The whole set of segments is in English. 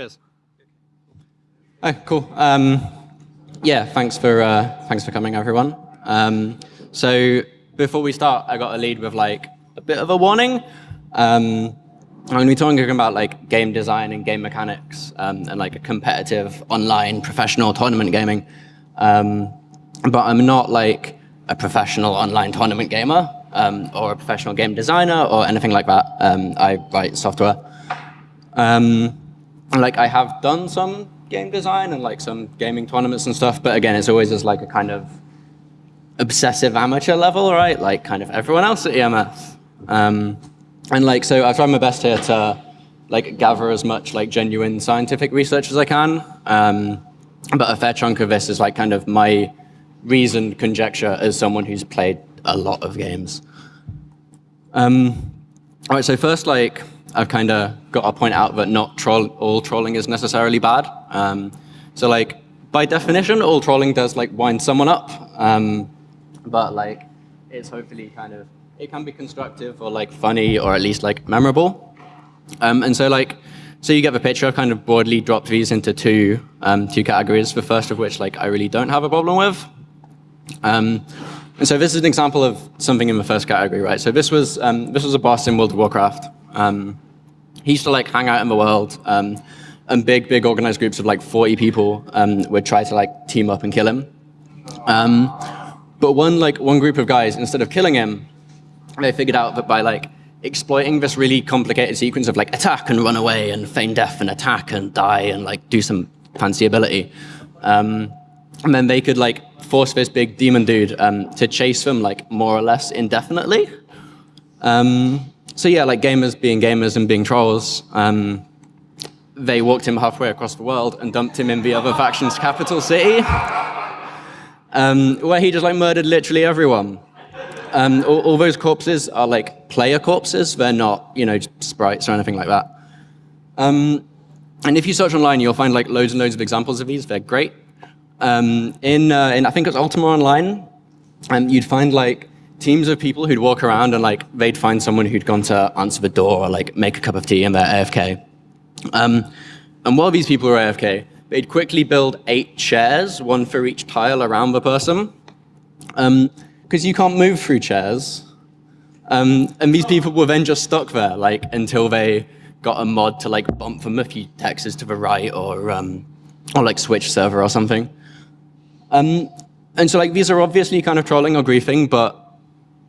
Cheers. Oh, cool. Um, yeah, thanks for uh, thanks for coming, everyone. Um, so before we start, I got a lead with like a bit of a warning. Um, I'm going to be talking about like game design and game mechanics um, and like a competitive online professional tournament gaming. Um, but I'm not like a professional online tournament gamer um, or a professional game designer or anything like that. Um, I write software. Um, like I have done some game design and like some gaming tournaments and stuff, but again, it's always as like a kind of obsessive amateur level, right? Like kind of everyone else at EMS. Um, and like, so I've tried my best here to like gather as much like genuine scientific research as I can. Um, but a fair chunk of this is like kind of my reasoned conjecture as someone who's played a lot of games. Um, all right, so first, like, I've kind of got to point out that not troll all trolling is necessarily bad. Um, so, like, by definition, all trolling does like wind someone up, um, but like, it's hopefully kind of it can be constructive or like funny or at least like memorable. Um, and so like, so you get the picture. I kind of broadly dropped these into two um, two categories. The first of which like I really don't have a problem with. Um, and so this is an example of something in the first category, right? So this was um, this was a boss in World of Warcraft. Um, he used to like hang out in the world, um, and big big organized groups of like 40 people um, would try to like team up and kill him. Um, but one like one group of guys, instead of killing him, they figured out that by like exploiting this really complicated sequence of like attack and run away and feign death and attack and die and like do some fancy ability. Um, and then they could like force this big demon dude um, to chase them like more or less indefinitely. Um, so yeah, like gamers being gamers and being trolls, um, they walked him halfway across the world and dumped him in the other faction's capital city, um, where he just like murdered literally everyone. Um, all, all, those corpses are like player corpses. They're not, you know, sprites or anything like that. Um, and if you search online, you'll find like loads and loads of examples of these. They're great. Um, in, uh, in, I think it's Ultima Online, um, you'd find like teams of people who'd walk around and like they'd find someone who'd gone to answer the door or like make a cup of tea and they're AFK. Um, and while these people were AFK, they'd quickly build eight chairs, one for each tile around the person. Because um, you can't move through chairs. Um, and these people were then just stuck there like until they got a mod to like bump a few hexes to the right or, um, or like switch server or something. Um, and so like these are obviously kind of trolling or griefing, but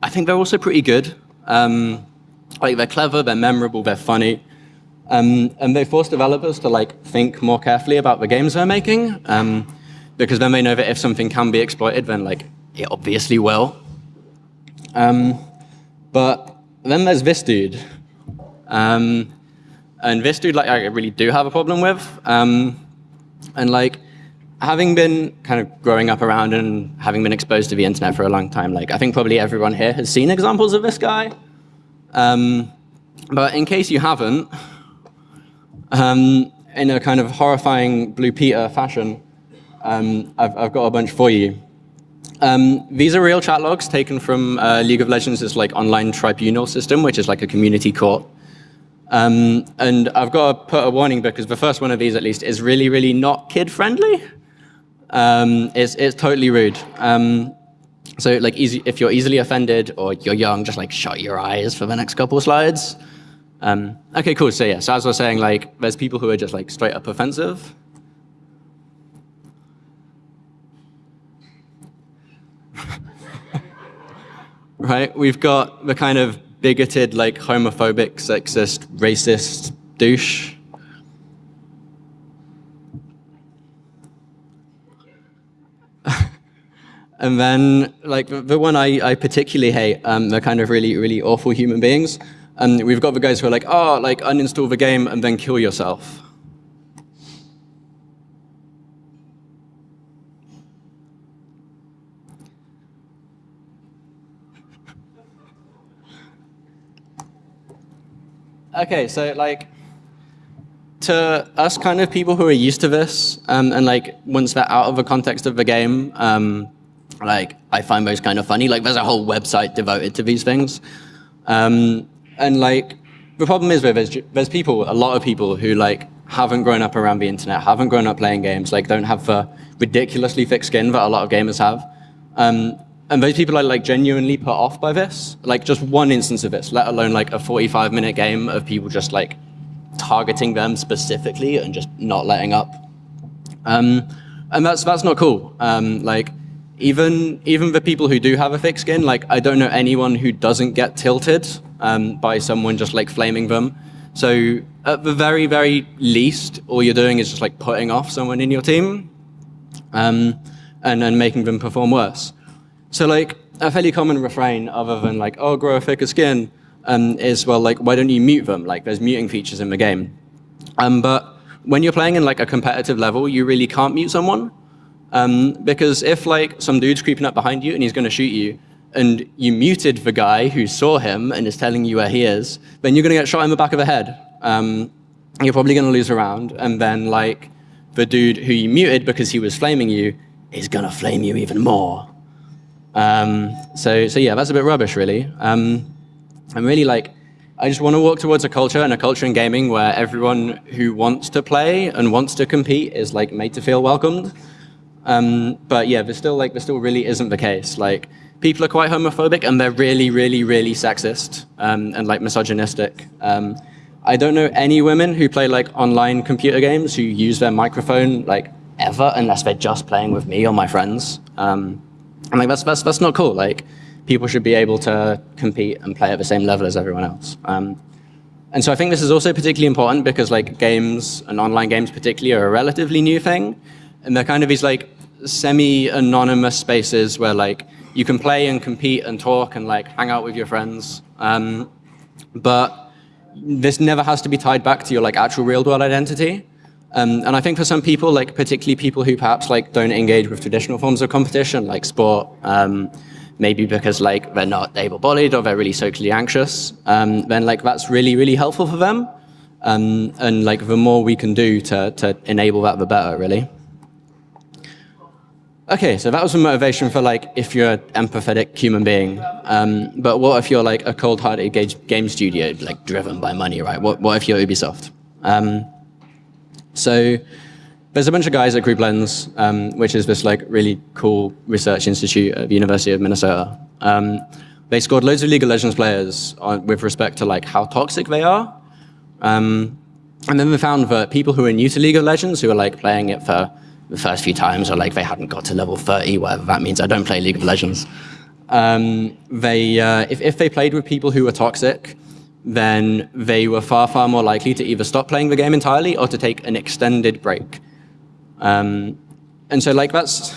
I think they're also pretty good. Um, like they're clever, they're memorable, they're funny. Um, and they force developers to like think more carefully about the games they're making, um, because then they know that if something can be exploited, then like it obviously will. Um, but then there's this dude. Um, and this dude, like, I really do have a problem with. Um, and like, having been kind of growing up around and having been exposed to the internet for a long time, like I think probably everyone here has seen examples of this guy. Um, but in case you haven't, um, in a kind of horrifying Blue Peter fashion, um, I've, I've, got a bunch for you. Um, these are real chat logs taken from uh, League of Legends' like online tribunal system, which is like a community court. Um, and I've got to put a warning because the first one of these, at least, is really, really not kid-friendly um, it's, it's totally rude. Um, so like easy, if you're easily offended or you're young, just like shut your eyes for the next couple slides. Um, okay, cool. So yeah, so as I was saying, like there's people who are just like straight up offensive. right? We've got the kind of bigoted, like homophobic, sexist, racist douche. And then, like, the one I, I particularly hate, um, they're kind of really, really awful human beings. And we've got the guys who are like, oh, like, uninstall the game and then kill yourself. okay, so, like, to us kind of people who are used to this, um, and like once they're out of the context of the game, um, like, I find those kind of funny. Like, there's a whole website devoted to these things. Um, and like, the problem is there's, there's people, a lot of people who like haven't grown up around the internet, haven't grown up playing games, like don't have the ridiculously thick skin that a lot of gamers have. Um, and those people are like genuinely put off by this. Like just one instance of this, let alone like a 45 minute game of people just like targeting them specifically and just not letting up. Um, and that's that's not cool. Um, like even even the people who do have a thick skin, like I don't know anyone who doesn't get tilted um, by someone just like flaming them. So at the very very least, all you're doing is just like putting off someone in your team, um, and and making them perform worse. So like a fairly common refrain, other than like, oh, grow a thicker skin, um, is well, like, why don't you mute them? Like, there's muting features in the game. Um, but when you're playing in like a competitive level, you really can't mute someone. Um, because if like some dude's creeping up behind you and he's going to shoot you, and you muted the guy who saw him and is telling you where he is, then you're going to get shot in the back of the head. Um, you're probably going to lose a round, and then like the dude who you muted because he was flaming you is going to flame you even more. Um, so, so yeah, that's a bit rubbish, really. Um, I'm really like, I just want to walk towards a culture and a culture in gaming where everyone who wants to play and wants to compete is like made to feel welcomed. Um, but yeah, there still like there still really isn't the case. Like people are quite homophobic and they're really, really, really sexist um, and like misogynistic. Um, I don't know any women who play like online computer games who use their microphone like ever unless they're just playing with me or my friends. Um, and like that's that's that's not cool. Like people should be able to compete and play at the same level as everyone else. Um, and so I think this is also particularly important because like games and online games particularly are a relatively new thing. And they're kind of these like semi-anonymous spaces where like you can play and compete and talk and like hang out with your friends. Um, but this never has to be tied back to your like actual real world identity. Um, and I think for some people, like particularly people who perhaps like don't engage with traditional forms of competition, like sport, um, maybe because like they're not able-bodied or they're really socially anxious, um, then like that's really really helpful for them. Um, and like the more we can do to to enable that, the better, really. Okay, so that was the motivation for like if you're an empathetic human being. Um, but what if you're like a cold-hearted game studio, like driven by money, right? What what if you're Ubisoft? Um, so there's a bunch of guys at GroupLens, um, which is this like really cool research institute at the University of Minnesota. Um, they scored loads of League of Legends players on, with respect to like how toxic they are. Um, and then they found that people who are new to League of Legends, who are like playing it for the first few times, or like they hadn't got to level 30, whatever that means, I don't play League of Legends. Um, they, uh, if, if they played with people who were toxic, then they were far, far more likely to either stop playing the game entirely or to take an extended break. Um, and so like that's,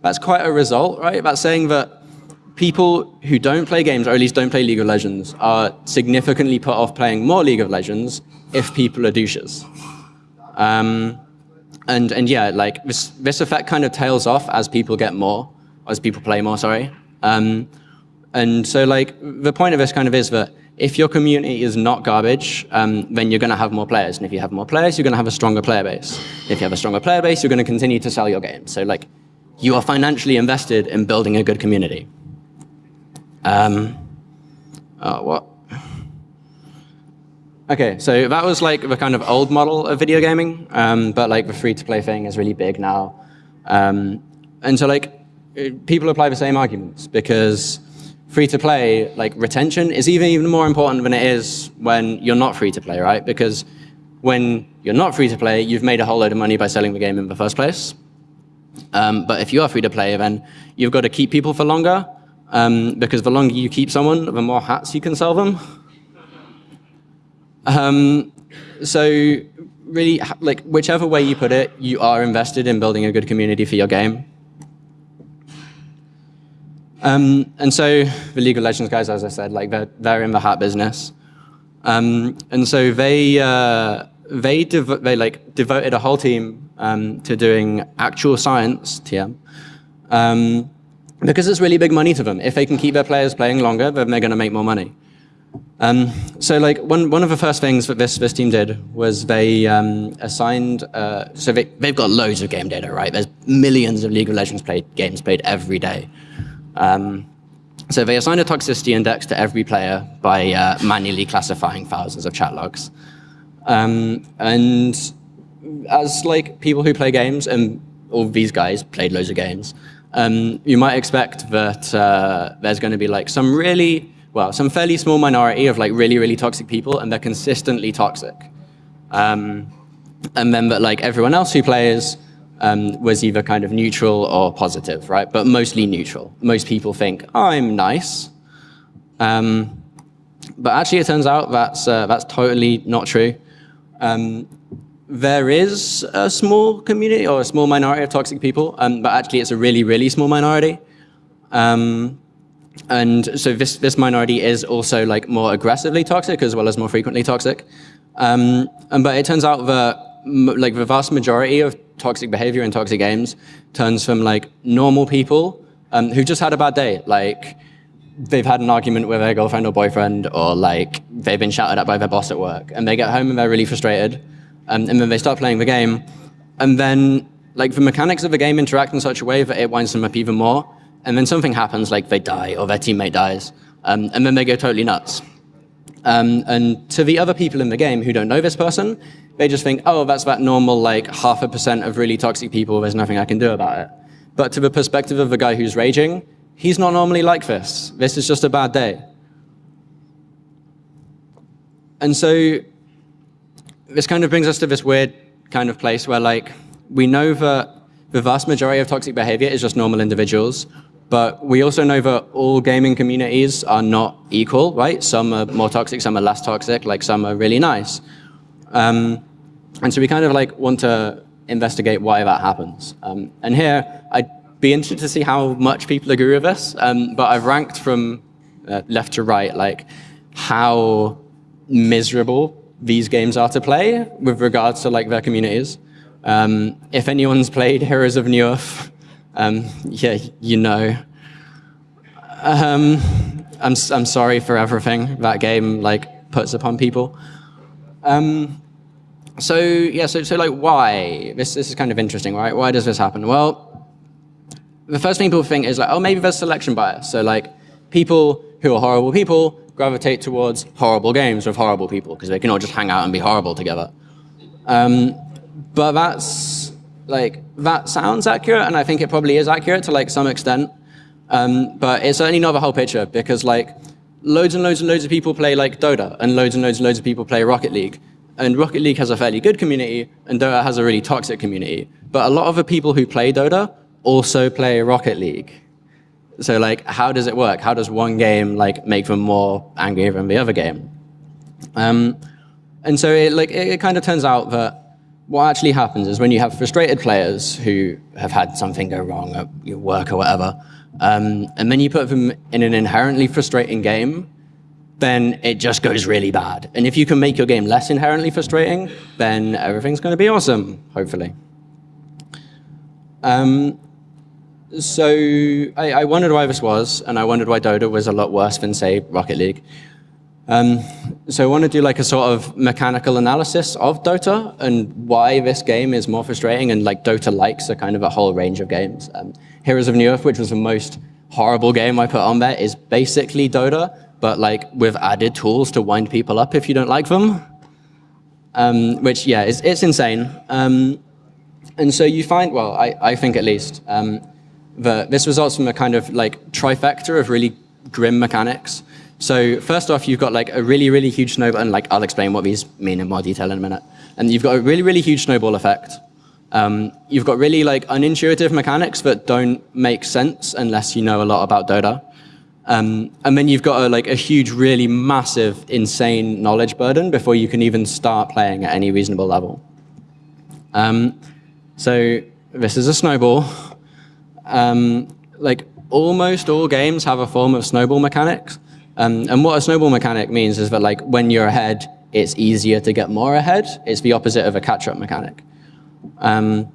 that's quite a result, right? That's saying that people who don't play games, or at least don't play League of Legends, are significantly put off playing more League of Legends if people are douches. Um, and, and yeah, like this, this effect kind of tails off as people get more, as people play more, sorry. Um, and so like the point of this kind of is that if your community is not garbage, um, then you're going to have more players. And if you have more players, you're going to have a stronger player base. If you have a stronger player base, you're going to continue to sell your game. So like, you are financially invested in building a good community. Um, uh, what? Okay, so that was like the kind of old model of video gaming, um, but like the free-to-play thing is really big now. Um, and so like, people apply the same arguments because free to play, like retention is even, even more important than it is when you're not free to play, right? Because when you're not free to play, you've made a whole load of money by selling the game in the first place. Um, but if you are free to play, then you've got to keep people for longer, um, because the longer you keep someone, the more hats you can sell them. Um, so really, like whichever way you put it, you are invested in building a good community for your game. Um, and so the League of Legends guys, as I said, like they're, they're in the hat business. Um, and so they, uh, they, they like devoted a whole team um, to doing actual science, TM, um, because it's really big money to them. If they can keep their players playing longer, then they're going to make more money. Um, so like one, one of the first things that this, this team did was they um, assigned, uh, so they, they've got loads of game data, right? There's millions of League of Legends played, games played every day. Um, so they assign a toxicity index to every player by uh, manually classifying thousands of chat logs. Um, and as like people who play games, and all these guys played loads of games, um, you might expect that uh, there's going to be like some really, well, some fairly small minority of like really, really toxic people, and they're consistently toxic. Um, and then that like everyone else who plays um, was either kind of neutral or positive, right? But mostly neutral. Most people think, I'm nice. Um, but actually, it turns out that's, uh, that's totally not true. Um, there is a small community or a small minority of toxic people, um, but actually it's a really, really small minority. Um, and so this, this minority is also like more aggressively toxic as well as more frequently toxic. Um, and, but it turns out that like the vast majority of toxic behavior in toxic games turns from like normal people um, who just had a bad day. Like they've had an argument with their girlfriend or boyfriend or like they've been shouted at by their boss at work and they get home and they're really frustrated um, and then they start playing the game, and then like the mechanics of the game interact in such a way that it winds them up even more, and then something happens, like they die or their teammate dies, um, and then they go totally nuts. Um, and to the other people in the game who don't know this person, they just think, oh, that's that normal like half a percent of really toxic people, there's nothing I can do about it. But to the perspective of the guy who's raging, he's not normally like this. This is just a bad day. And so this kind of brings us to this weird kind of place where like we know that the vast majority of toxic behavior is just normal individuals, but we also know that all gaming communities are not equal, right? Some are more toxic, some are less toxic, like some are really nice. Um, and so we kind of like want to investigate why that happens. Um, and here, I'd be interested to see how much people agree with this, um, but I've ranked from uh, left to right, like how miserable these games are to play with regards to like their communities. Um, if anyone's played Heroes of Newerth, um, yeah, you know. Um, I'm, I'm sorry for everything that game like puts upon people. Um, so yeah, so, so like why? This, this is kind of interesting, right? Why does this happen? Well, the first thing people think is like, oh, maybe there's selection bias. So like people who are horrible people gravitate towards horrible games with horrible people because they can all just hang out and be horrible together. Um, but that's like that sounds accurate, and I think it probably is accurate to like some extent. Um, but it's certainly not the whole picture because like loads and loads and loads of people play like Dota, and loads and loads and loads of people play Rocket League. And Rocket League has a fairly good community, and Dota has a really toxic community. But a lot of the people who play Dota also play Rocket League. So like, how does it work? How does one game like make them more angry than the other game? Um, and so it, like, it, it kind of turns out that what actually happens is when you have frustrated players who have had something go wrong at your work or whatever, um, and then you put them in an inherently frustrating game, then it just goes really bad. And if you can make your game less inherently frustrating, then everything's going to be awesome, hopefully. Um, so I, I, wondered why this was, and I wondered why Dota was a lot worse than, say, Rocket League. Um, so I want to do like a sort of mechanical analysis of Dota and why this game is more frustrating and like Dota likes a kind of a whole range of games. Um, Heroes of Newerth, which was the most horrible game I put on there, is basically Dota, but like with added tools to wind people up if you don't like them. Um, which, yeah, it's, it's insane. Um, and so you find, well, I, I think at least, um, that this results from a kind of like trifecta of really grim mechanics. So first off, you've got like a really, really huge snowball, and like I'll explain what these mean in more detail in a minute. And you've got a really, really huge snowball effect. Um, you've got really like unintuitive mechanics that don't make sense unless you know a lot about Dota. Um, and then you've got a, like a huge, really massive, insane knowledge burden before you can even start playing at any reasonable level. Um, so this is a snowball um, like almost all games have a form of snowball mechanics. Um, and what a snowball mechanic means is that like when you're ahead, it's easier to get more ahead. It's the opposite of a catch-up mechanic. Um,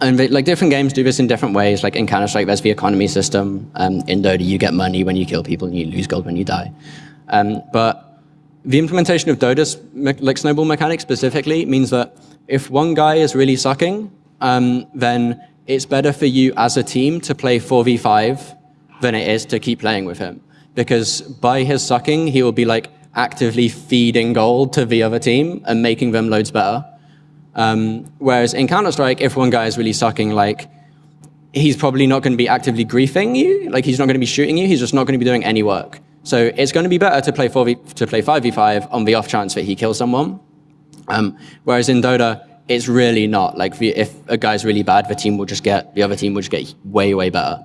and like different games do this in different ways. Like in Counter-Strike, there's the economy system. Um, in Dota, you get money when you kill people and you lose gold when you die. Um, but the implementation of Dota's like snowball mechanic specifically means that if one guy is really sucking, um, then it's better for you as a team to play 4v5 than it is to keep playing with him. Because by his sucking, he will be like actively feeding gold to the other team and making them loads better. Um, whereas in Counter-Strike, if one guy is really sucking, like, he's probably not going to be actively griefing you. Like, he's not going to be shooting you. He's just not going to be doing any work. So it's going to be better to play 4v, to play 5v5 on the off chance that he kills someone. Um, whereas in Dota, it's really not. Like, if a guy's really bad, the team will just get, the other team will just get way, way better.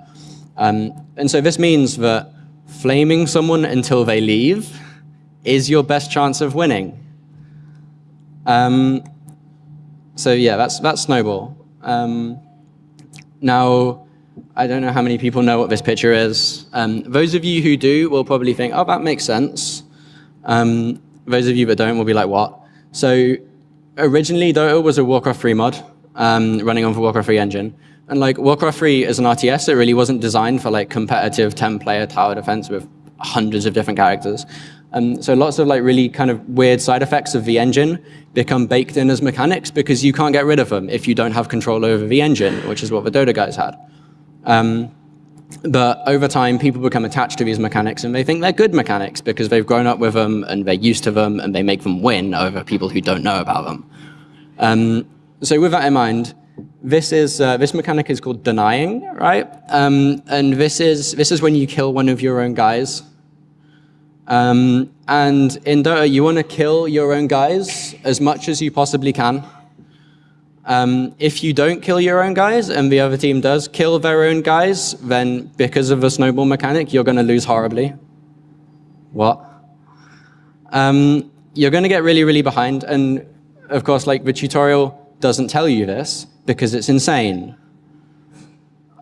Um, and so this means that flaming someone until they leave is your best chance of winning. Um, so yeah, that's, that's Snowball. Um, now, I don't know how many people know what this picture is. Um, those of you who do will probably think, oh, that makes sense. Um, those of you that don't will be like, what? So originally, Dota was a Warcraft 3 mod um, running on the Warcraft 3 engine. And like Warcraft 3 is an RTS, it really wasn't designed for like competitive 10-player tower defense with hundreds of different characters. Um, so lots of like really kind of weird side effects of the engine become baked in as mechanics because you can't get rid of them if you don't have control over the engine, which is what the Dota guys had. Um, but over time, people become attached to these mechanics and they think they're good mechanics because they've grown up with them and they're used to them and they make them win over people who don't know about them. Um, so with that in mind, this is uh, this mechanic is called denying, right? Um, and this is this is when you kill one of your own guys um, and in Dota, you want to kill your own guys as much as you possibly can. Um, if you don't kill your own guys and the other team does kill their own guys, then because of the snowball mechanic, you're going to lose horribly. What? Um, you're going to get really, really behind. And of course, like the tutorial doesn't tell you this because it's insane.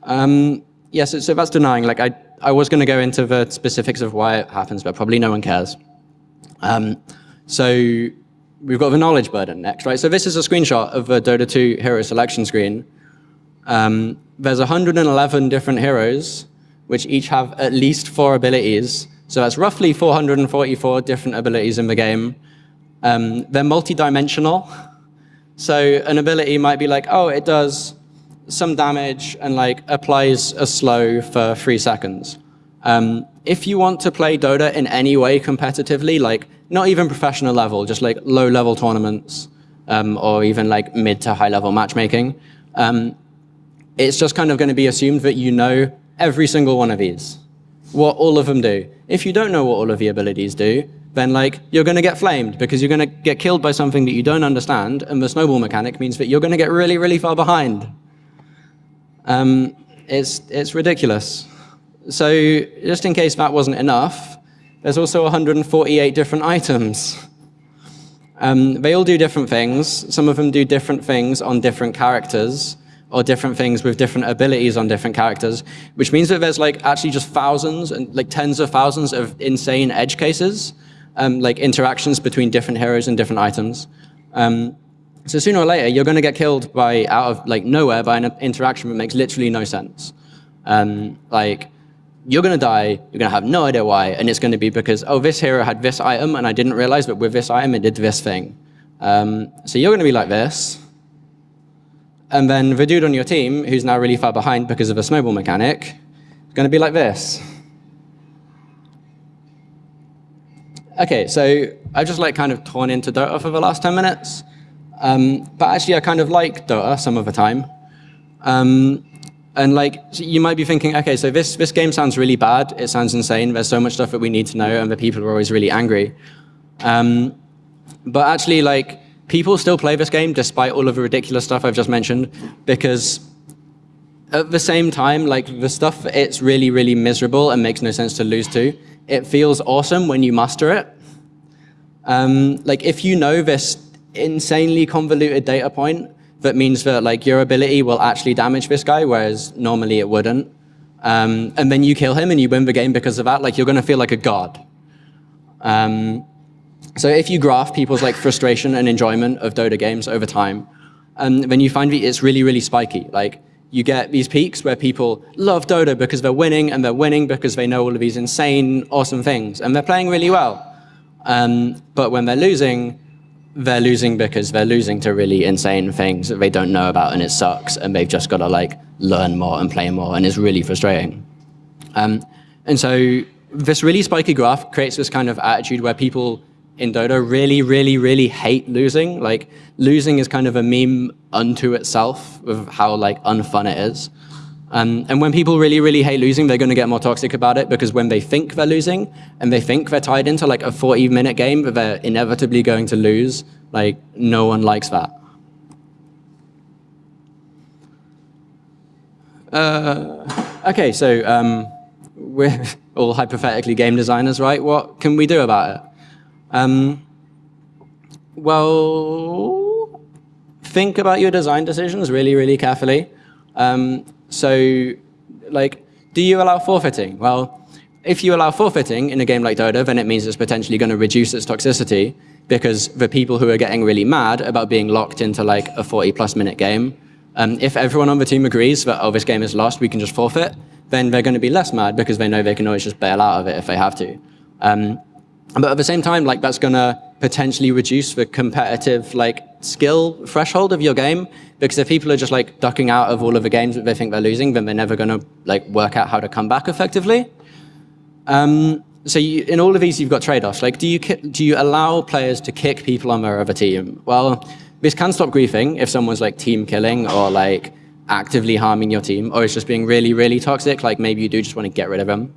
Um, yes, yeah, so, so that's denying. Like I, I was going to go into the specifics of why it happens, but probably no one cares. Um, so we've got the knowledge burden next, right? So this is a screenshot of the Dota 2 hero selection screen. Um, there's 111 different heroes, which each have at least four abilities. So that's roughly 444 different abilities in the game. Um, they're multi-dimensional. So an ability might be like, oh, it does some damage and like applies a slow for three seconds. Um, if you want to play Dota in any way competitively, like not even professional level, just like low level tournaments um, or even like mid to high level matchmaking, um, it's just kind of going to be assumed that you know every single one of these, what all of them do. If you don't know what all of the abilities do, then like you're going to get flamed because you're going to get killed by something that you don't understand, and the snowball mechanic means that you're going to get really, really far behind. Um, it's, it's ridiculous. So just in case that wasn't enough, there's also 148 different items. Um, they all do different things. Some of them do different things on different characters or different things with different abilities on different characters, which means that there's like actually just thousands and like tens of thousands of insane edge cases, um, like interactions between different heroes and different items. Um, so sooner or later, you're going to get killed by out of like nowhere by an interaction that makes literally no sense. Um, like you're going to die, you're going to have no idea why, and it's going to be because, oh, this hero had this item, and I didn't realize that with this item, it did this thing. Um, so you're going to be like this. And then the dude on your team, who's now really far behind because of a snowball mechanic, is going to be like this. Okay, so I've just like kind of torn into Dota for the last 10 minutes. Um, but actually, I kind of like Dota some of the time. Um, and like, you might be thinking, okay, so this, this game sounds really bad. It sounds insane. There's so much stuff that we need to know, and the people are always really angry. Um, but actually, like, people still play this game despite all of the ridiculous stuff I've just mentioned, because at the same time, like, the stuff, it's really, really miserable and makes no sense to lose to. It feels awesome when you master it. Um, like, if you know this insanely convoluted data point that means that like your ability will actually damage this guy, whereas normally it wouldn't. Um, and then you kill him and you win the game because of that, like you're going to feel like a god. Um, so if you graph people's like frustration and enjoyment of Dota games over time, um, then you find that it's really, really spiky. Like you get these peaks where people love Dota because they're winning, and they're winning because they know all of these insane, awesome things, and they're playing really well. Um, but when they're losing, they're losing because they're losing to really insane things that they don't know about and it sucks and they've just got to like learn more and play more and it's really frustrating. Um, and so this really spiky graph creates this kind of attitude where people in Dota really, really, really hate losing. Like losing is kind of a meme unto itself of how like unfun it is. Um, and when people really, really hate losing, they're going to get more toxic about it because when they think they're losing and they think they're tied into like a 40 minute game, but they're inevitably going to lose, like no one likes that. Uh, okay, so um, we're all hypothetically game designers, right? What can we do about it? Um, well, think about your design decisions really, really carefully. Um, so, like, do you allow forfeiting? Well, if you allow forfeiting in a game like Dota, then it means it's potentially going to reduce its toxicity because the people who are getting really mad about being locked into like a 40 plus minute game, um, if everyone on the team agrees that, oh, this game is lost, we can just forfeit, then they're going to be less mad because they know they can always just bail out of it if they have to. Um, but at the same time, like that's going to potentially reduce the competitive like skill threshold of your game because if people are just like ducking out of all of the games that they think they're losing, then they're never going to like work out how to come back effectively. Um, so you, in all of these, you've got trade-offs. Like, do you do you allow players to kick people on their other team? Well, this can stop griefing if someone's like team killing or like actively harming your team, or it's just being really, really toxic. Like maybe you do just want to get rid of them,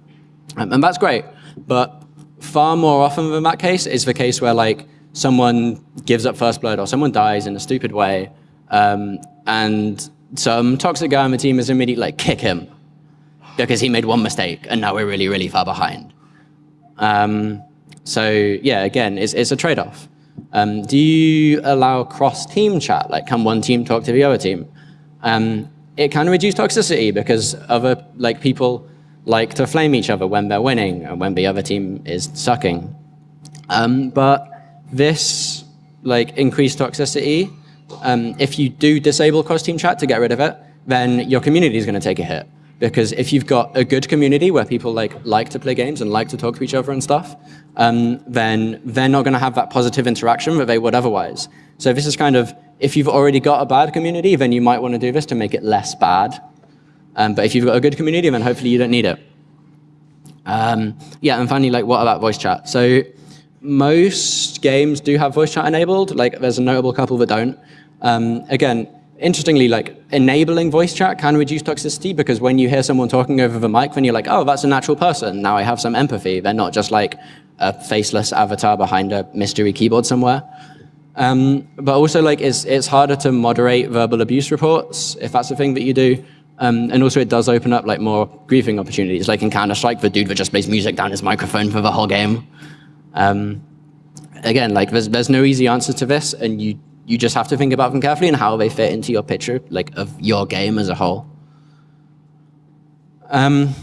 um, and that's great. But far more often than that case is the case where like someone gives up first blood or someone dies in a stupid way, um, and some toxic guy on the team is immediately like kick him because he made one mistake and now we're really, really far behind. Um, so yeah, again, it's, it's a trade-off. Um, do you allow cross-team chat? Like, can one team talk to the other team? Um, it can reduce toxicity because other like people like to flame each other when they're winning and when the other team is sucking. Um, but this like increased toxicity, um, if you do disable cross-team chat to get rid of it, then your community is going to take a hit. Because if you've got a good community where people like like to play games and like to talk to each other and stuff, um, then they're not going to have that positive interaction that they would otherwise. So this is kind of, if you've already got a bad community, then you might want to do this to make it less bad. Um, but if you've got a good community, then hopefully you don't need it. Um, yeah, and finally, like, what about voice chat? So most games do have voice chat enabled. Like, there's a notable couple that don't. Um, again, interestingly, like enabling voice chat can reduce toxicity because when you hear someone talking over the mic, then you're like, oh, that's a natural person. Now I have some empathy. They're not just like a faceless avatar behind a mystery keyboard somewhere. Um, but also, like, it's, it's harder to moderate verbal abuse reports if that's the thing that you do. Um, and also, it does open up like more griefing opportunities, like in Counter-Strike, the dude that just plays music down his microphone for the whole game. Um, again, like, there's, there's no easy answer to this, and you you just have to think about them carefully and how they fit into your picture, like of your game as a whole. Um,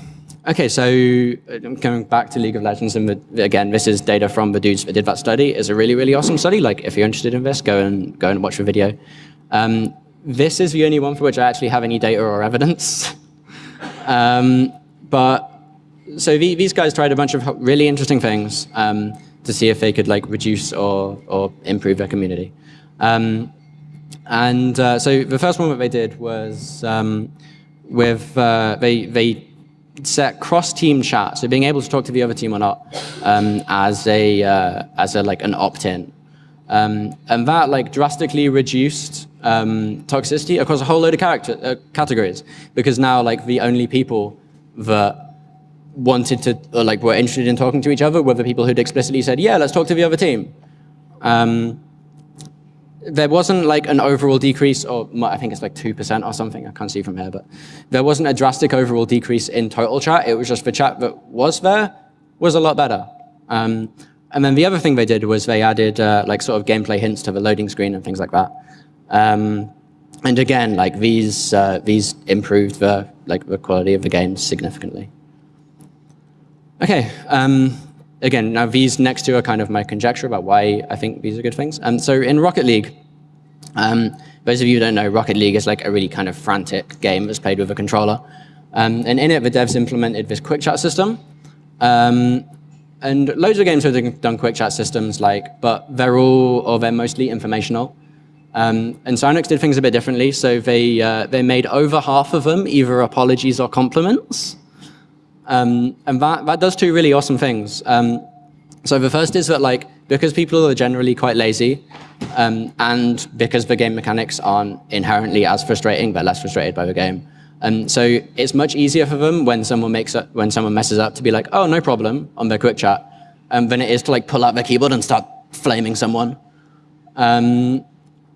okay, so uh, I'm coming back to League of Legends, and the, again, this is data from the dudes that did that study. It's a really, really awesome study. Like, if you're interested in this, go and go and watch the video. Um, this is the only one for which I actually have any data or evidence. um, but so the, these guys tried a bunch of really interesting things um, to see if they could like reduce or or improve their community. Um, and uh, so the first one that they did was um, with uh, they they set cross-team chat, so being able to talk to the other team or not, um, as a uh, as a like an opt-in, um, and that like drastically reduced um, toxicity across a whole load of character uh, categories because now like the only people that wanted to or like were interested in talking to each other were the people who'd explicitly said, yeah, let's talk to the other team. Um, there wasn't like an overall decrease, or I think it's like 2% or something, I can't see from here, but there wasn't a drastic overall decrease in total chat. It was just the chat that was there was a lot better. Um, and then the other thing they did was they added uh, like sort of gameplay hints to the loading screen and things like that. Um, and again, like these uh, these improved the like the quality of the game significantly. Okay, um, again, now these next two are kind of my conjecture about why I think these are good things. And so in Rocket League, um, those of you who don't know, Rocket League is like a really kind of frantic game that's played with a controller. Um, and in it, the devs implemented this quick chat system. Um, and loads of games have done quick chat systems, like, but they're all, or they're mostly informational. Um, and Psyonix did things a bit differently. So they, uh, they made over half of them either apologies or compliments. Um, and that, that does two really awesome things. Um, so the first is that like because people are generally quite lazy, um, and because the game mechanics aren't inherently as frustrating, they're less frustrated by the game. And so it's much easier for them when someone makes up, when someone messes up to be like, oh, no problem on their quick chat, um, than it is to like pull out their keyboard and start flaming someone. Um,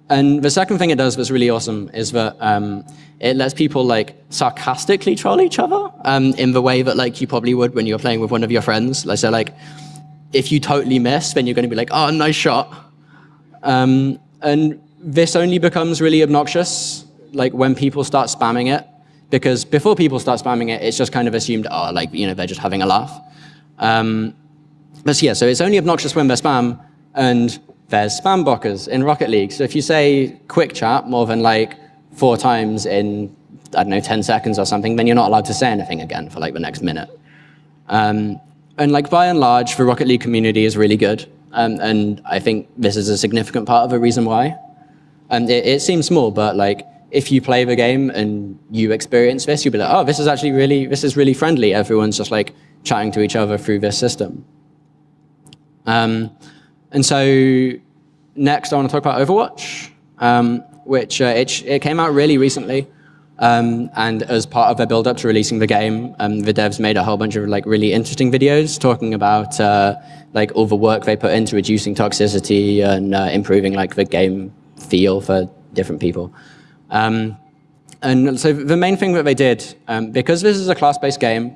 and the second thing it does that's really awesome is that um, it lets people like sarcastically troll each other um, in the way that like you probably would when you're playing with one of your friends. Like so, like if you totally miss, then you're going to be like, "Oh, nice shot." Um, and this only becomes really obnoxious like when people start spamming it, because before people start spamming it, it's just kind of assumed, oh, like you know, they're just having a laugh. Um, but yeah, so it's only obnoxious when they're spam, and there's spam blockers in Rocket League. So if you say quick chat more than like four times in, I don't know, 10 seconds or something, then you're not allowed to say anything again for like the next minute. Um, and like by and large, the Rocket League community is really good. Um, and I think this is a significant part of the reason why. And it, it seems small, but like if you play the game and you experience this, you'll be like, oh, this is actually really, this is really friendly. Everyone's just like chatting to each other through this system. Um, and so next, I want to talk about Overwatch, um, which uh, it, it, came out really recently. Um, and as part of their build-up to releasing the game, um, the devs made a whole bunch of like really interesting videos talking about uh, like all the work they put into reducing toxicity and uh, improving like the game feel for different people. Um, and so the main thing that they did, um, because this is a class-based game,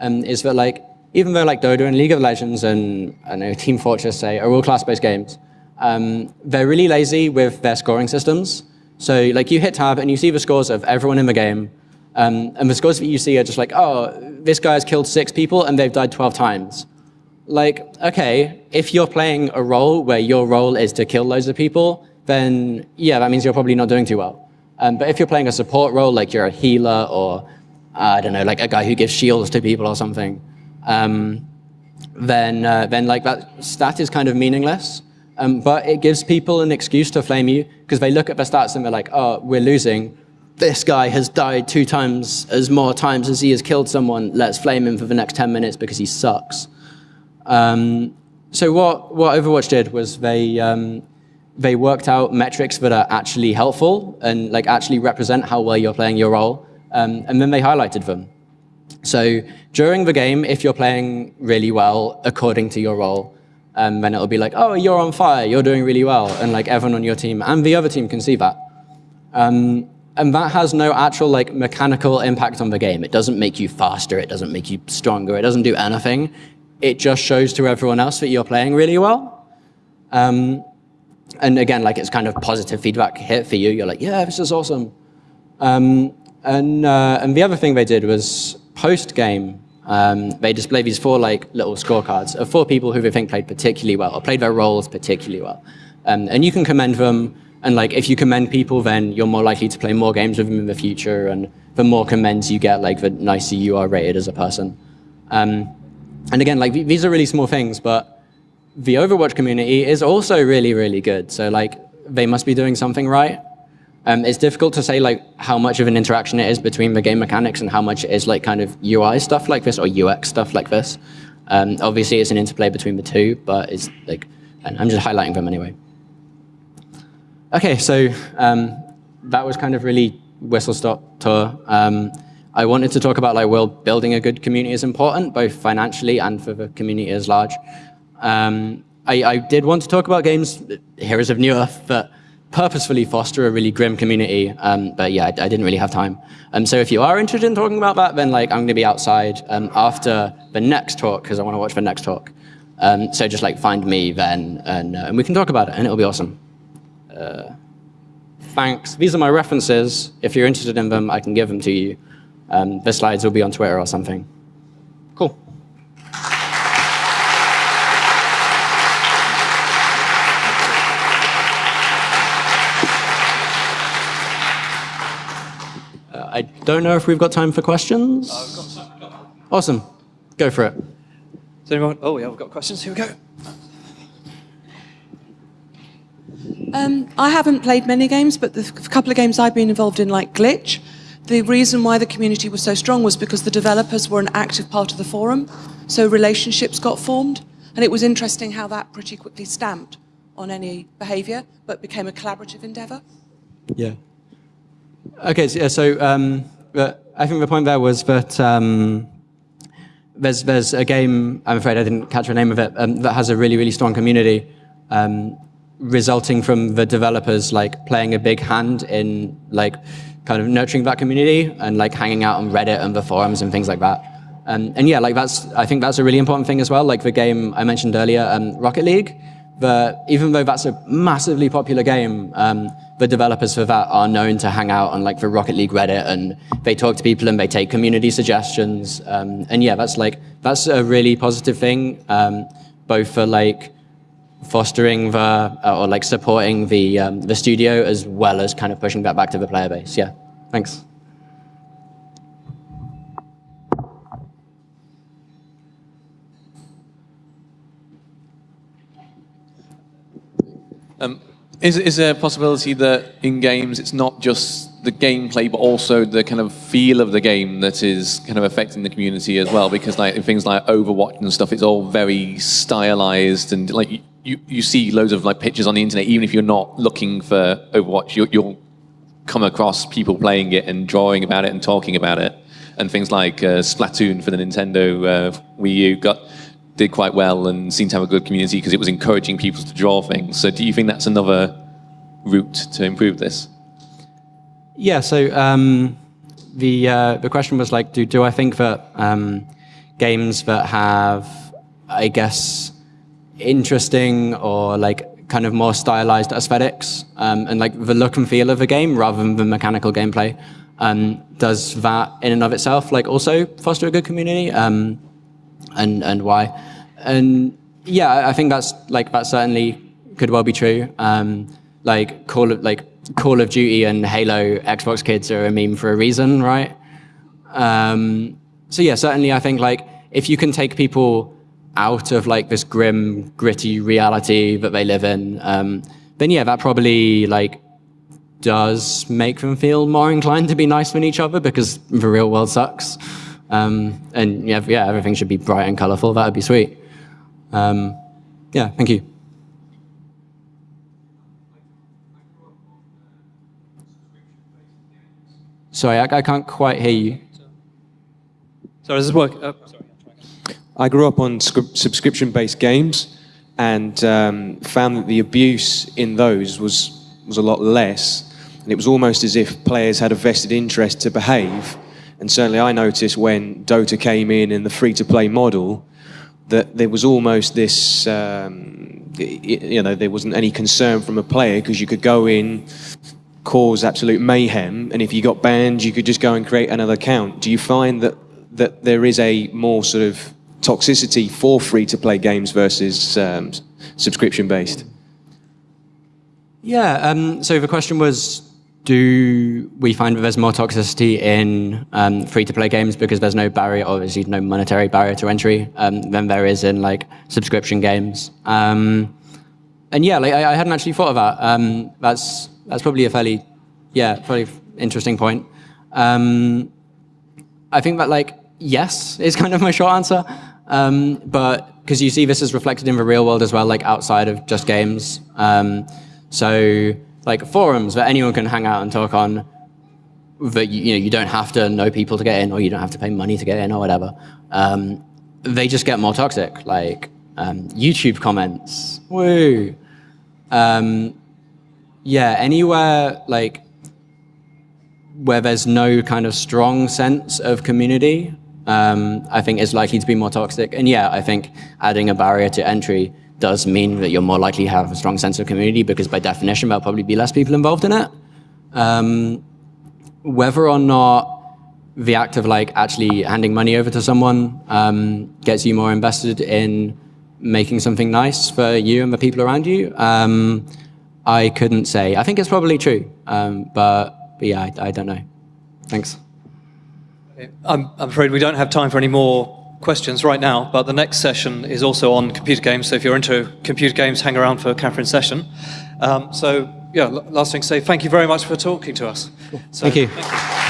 um, is that like even though like Dota and League of Legends and I know Team Fortress say are all class-based games, um, they're really lazy with their scoring systems. So like you hit tab and you see the scores of everyone in the game, um, and the scores that you see are just like, oh, this guy has killed six people and they've died 12 times. Like, okay, if you're playing a role where your role is to kill loads of people, then yeah, that means you're probably not doing too well. Um, but if you're playing a support role, like you're a healer or, uh, I don't know, like a guy who gives shields to people or something, um, then, uh, then like that stat is kind of meaningless. Um, but it gives people an excuse to flame you because they look at the stats and they're like, oh, we're losing. This guy has died two times as more times as he has killed someone. Let's flame him for the next 10 minutes because he sucks. Um, so what, what Overwatch did was they, um, they worked out metrics that are actually helpful and like actually represent how well you're playing your role. Um, and then they highlighted them. So during the game, if you're playing really well according to your role, um, then it'll be like, oh, you're on fire, you're doing really well, and like everyone on your team and the other team can see that. Um, and that has no actual like mechanical impact on the game. It doesn't make you faster, it doesn't make you stronger, it doesn't do anything. It just shows to everyone else that you're playing really well. Um, and again, like it's kind of positive feedback hit for you. You're like, yeah, this is awesome. Um, and, uh, and the other thing they did was post-game, um, they display these four like little scorecards of four people who they think played particularly well or played their roles particularly well. Um, and you can commend them. And like if you commend people, then you're more likely to play more games with them in the future. And the more commends you get, like the nicer you are rated as a person. Um, and again, like these are really small things, but the Overwatch community is also really, really good. So like they must be doing something right. Um, it's difficult to say like how much of an interaction it is between the game mechanics and how much it is like kind of UI stuff like this or UX stuff like this. Um, obviously, it's an interplay between the two, but it's like, I'm just highlighting them anyway. Okay, so um, that was kind of really whistle-stop tour. Um, I wanted to talk about like, well, building a good community is important, both financially and for the community as large. Um, I, I, did want to talk about games, Heroes of Newerth, but purposefully foster a really grim community. Um, but yeah, I, I, didn't really have time. Um, so if you are interested in talking about that, then like I'm going to be outside um, after the next talk because I want to watch the next talk. Um, so just like find me then, and, uh, and we can talk about it, and it'll be awesome. Uh, thanks. These are my references. If you're interested in them, I can give them to you. Um, the slides will be on Twitter or something. I don't know if we've got time for questions. Uh, awesome. Go for it. Does anyone? Oh, yeah, we've got questions. Here we go. Um, I haven't played many games, but the couple of games I've been involved in, like Glitch, the reason why the community was so strong was because the developers were an active part of the forum, so relationships got formed. And it was interesting how that pretty quickly stamped on any behaviour, but became a collaborative endeavour. Yeah. Okay, so, yeah, so um, I think the point there was that um, there's, there's a game, I'm afraid I didn't catch the name of it, um, that has a really, really strong community um, resulting from the developers like playing a big hand in like kind of nurturing that community and like hanging out on Reddit and the forums and things like that. Um, and yeah, like that's, I think that's a really important thing as well. Like the game I mentioned earlier, um, Rocket League, the, even though that's a massively popular game, um, the developers for that are known to hang out on like the Rocket League Reddit and they talk to people and they take community suggestions. Um, and yeah, that's like, that's a really positive thing, um, both for like fostering the, uh, or like supporting the, um, the studio as well as kind of pushing that back to the player base. Yeah, thanks. Um, is, is there a possibility that in games it's not just the gameplay, but also the kind of feel of the game that is kind of affecting the community as well? Because like in things like Overwatch and stuff, it's all very stylized and like you, you see loads of like pictures on the internet, even if you're not looking for Overwatch, you, you'll come across people playing it and drawing about it and talking about it. And things like uh, Splatoon for the Nintendo uh, Wii U got did quite well and seemed to have a good community because it was encouraging people to draw things. So do you think that's another route to improve this? Yeah, so um, the, uh, the question was like, do, do I think that um, games that have, I guess, interesting or like kind of more stylized aesthetics um, and like the look and feel of a game rather than the mechanical gameplay, um, does that in and of itself like also foster a good community? Um, and and why. And yeah, I think that's like that certainly could well be true. Um, like Call of like Call of Duty and Halo Xbox kids are a meme for a reason, right? Um, so yeah, certainly I think like if you can take people out of like this grim, gritty reality that they live in, um, then yeah, that probably like does make them feel more inclined to be nice with each other because the real world sucks. Um, and yeah, yeah, everything should be bright and colorful. That would be sweet. Um, yeah, thank you. Sorry, I, I can't quite hear you. Sorry, does this work? Oh, sorry. I grew up on subscription-based games and um, found that the abuse in those was, was a lot less. And it was almost as if players had a vested interest to behave and certainly I noticed when Dota came in in the free-to-play model that there was almost this, um, you know, there wasn't any concern from a player because you could go in, cause absolute mayhem, and if you got banned, you could just go and create another account. Do you find that that there is a more sort of toxicity for free-to-play games versus um, subscription-based? Yeah. Um, so the question was do we find that there's more toxicity in um, free-to-play games because there's no barrier, obviously no monetary barrier to entry, um, than there is in like subscription games. Um, and yeah, like I, I, hadn't actually thought of that. Um, that's that's probably a fairly, yeah, fairly interesting point. Um, I think that like yes is kind of my short answer, um, but because you see this is reflected in the real world as well, like outside of just games. so like forums that anyone can hang out and talk on that you, you know you don't have to know people to get in or you don't have to pay money to get in or whatever. Um, they just get more toxic like um, youtube comments. Woo um, yeah anywhere like where there's no kind of strong sense of community um, i think is likely to be more toxic. And yeah i think adding a barrier to entry does mean that you're more likely to have a strong sense of community because by definition there'll probably be less people involved in it. Um, whether or not the act of like actually handing money over to someone um, gets you more invested in making something nice for you and the people around you, um, I couldn't say. I think it's probably true, um, but, but, yeah, I, I, don't know. Thanks. I'm, I'm afraid we don't have time for any more questions right now, but the next session is also on computer games. So if you're into computer games, hang around for Catherine's session. Um, so yeah, last thing to say, thank you very much for talking to us. So, thank you. Thank you.